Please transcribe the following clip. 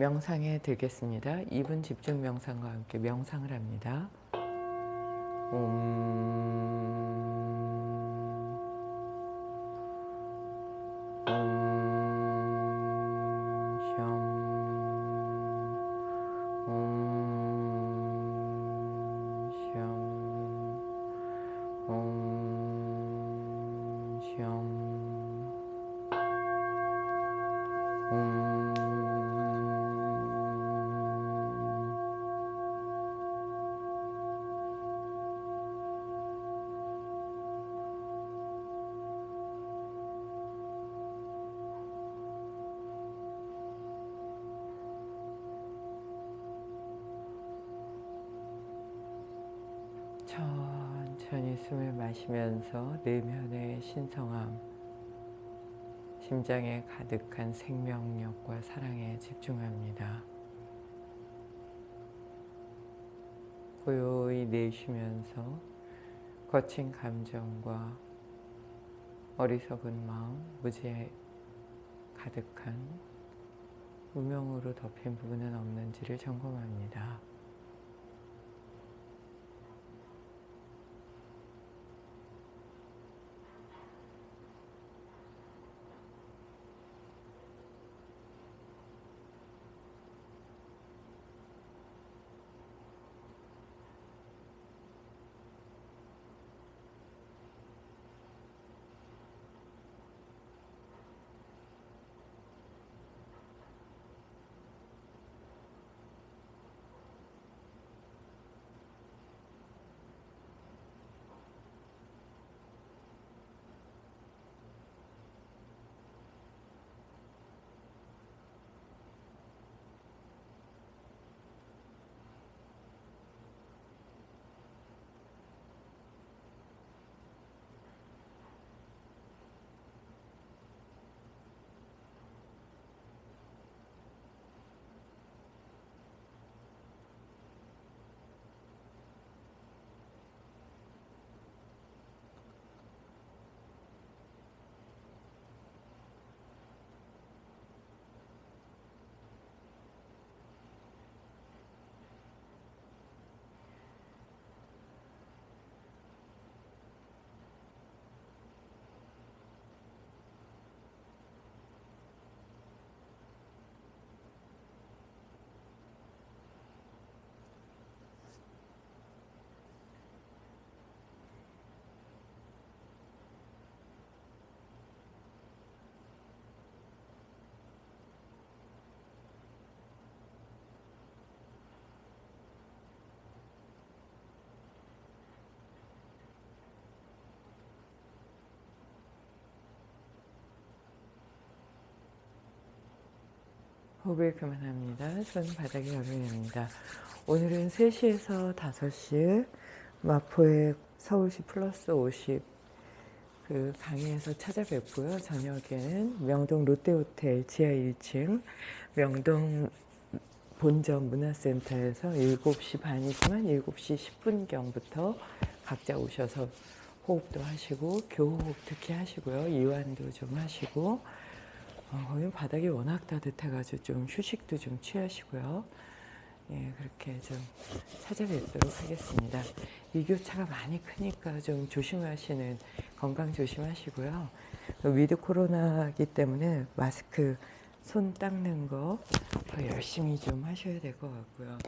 명상에 들겠습니다. 2분 집중 명상과 함께 명상을 합니다. 천천히 숨을 마시면서 내면의 신성함, 심장에 가득한 생명력과 사랑에 집중합니다. 고요히 내쉬면서 거친 감정과 어리석은 마음, 무지에 가득한 무명으로 덮인 부분은 없는지를 점검합니다. 호흡을 그만합니다. 손 바닥에 열어냅니다. 오늘은 3시에서 5시 마포의 서울시 플러스 50 그 강의에서 찾아뵙고요. 저녁에는 명동 롯데호텔 지하 1층 명동 본점 문화센터에서 7시 반이지만 7시 10분경부터 각자 오셔서 호흡도 하시고 교호흡 특히 하시고요. 이완도 좀 하시고 어, 거기 바닥이 워낙 따뜻해가지고 좀 휴식도 좀 취하시고요. 예, 그렇게 좀 찾아뵙도록 하겠습니다. 일교차가 많이 크니까 좀 조심하시는, 건강 조심하시고요. 위드 코로나기 때문에 마스크 손 닦는 거 열심히 좀 하셔야 될 것 같고요.